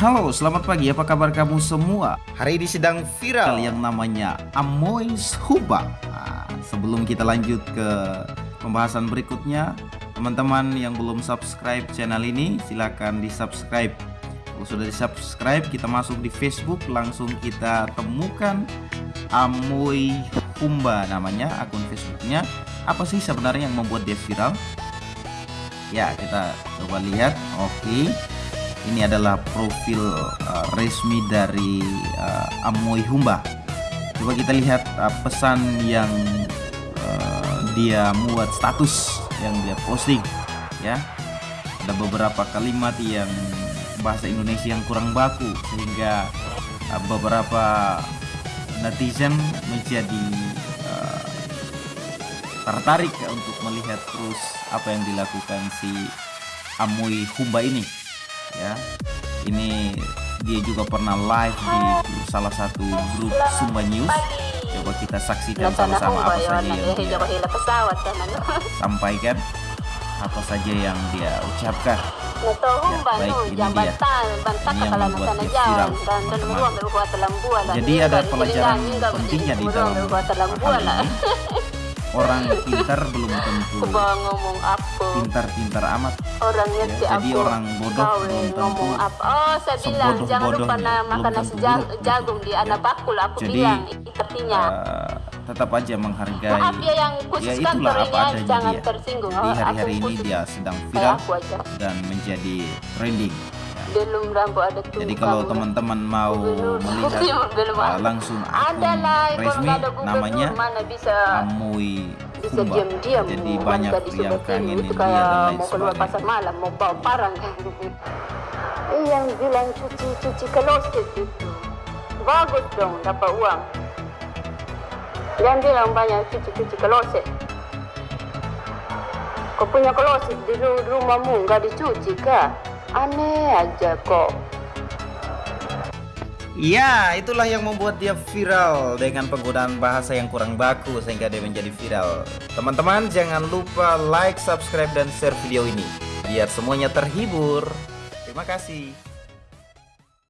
Halo, selamat pagi. Apa kabar kamu semua? Hari ini sedang viral yang namanya Amois Huba. Nah, sebelum kita lanjut ke pembahasan berikutnya, teman-teman yang belum subscribe channel ini, silahkan di subscribe. Kalau sudah di subscribe, kita masuk di Facebook, langsung kita temukan Amoy Humba namanya, akun Facebooknya. Apa sih sebenarnya yang membuat dia viral? Ya, kita coba lihat. Oke ini adalah profil uh, resmi dari uh, Amoy Humba. Coba kita lihat uh, pesan yang uh, dia muat status yang dia posting ya. Ada beberapa kalimat yang bahasa Indonesia yang kurang baku sehingga uh, beberapa netizen menjadi uh, tertarik untuk melihat terus apa yang dilakukan si Amoy Humba ini ya. Ini dia juga pernah live di salah satu grup Sumba News. Coba kita saksikan sama-sama apa saja yang dia sampaikan apa saja yang dia ucapkan. Ya, baik ini dia. Ini yang membuat dia viral jadi ada pelajaran pentingnya di dalam hal ini orang pintar belum tentu ngomong apa? pintar-pintar amat. Orangnya ya, jadi aku orang bodoh belum tentu ngomong apa? Oh saya bilang jangan lupa makan nasi jagung di anak bakul aku jadi, bilang artinya uh, tetap aja menghargai maaf ya yang khusus ya itulah apa adanya jangan dia. tersinggung. Di hari-hari ini dia sedang viral dan menjadi trending belum rambut ada tuh jadi kalau teman-teman mau melihat uh, langsung akun resmi namanya mana bisa Amui bisa diam-diam jadi banyak yang kangen itu kayak mau keluar pasar malam mau bawa parang eh yang bilang cuci-cuci kloset itu. Bagus dong dapat uang. Yang bilang banyak cuci-cuci kloset. Kau punya kloset di rumahmu nggak dicuci kah Aneh aja kok. Ya, itulah yang membuat dia viral dengan penggunaan bahasa yang kurang baku sehingga dia menjadi viral. Teman-teman, jangan lupa like, subscribe, dan share video ini biar semuanya terhibur. Terima kasih.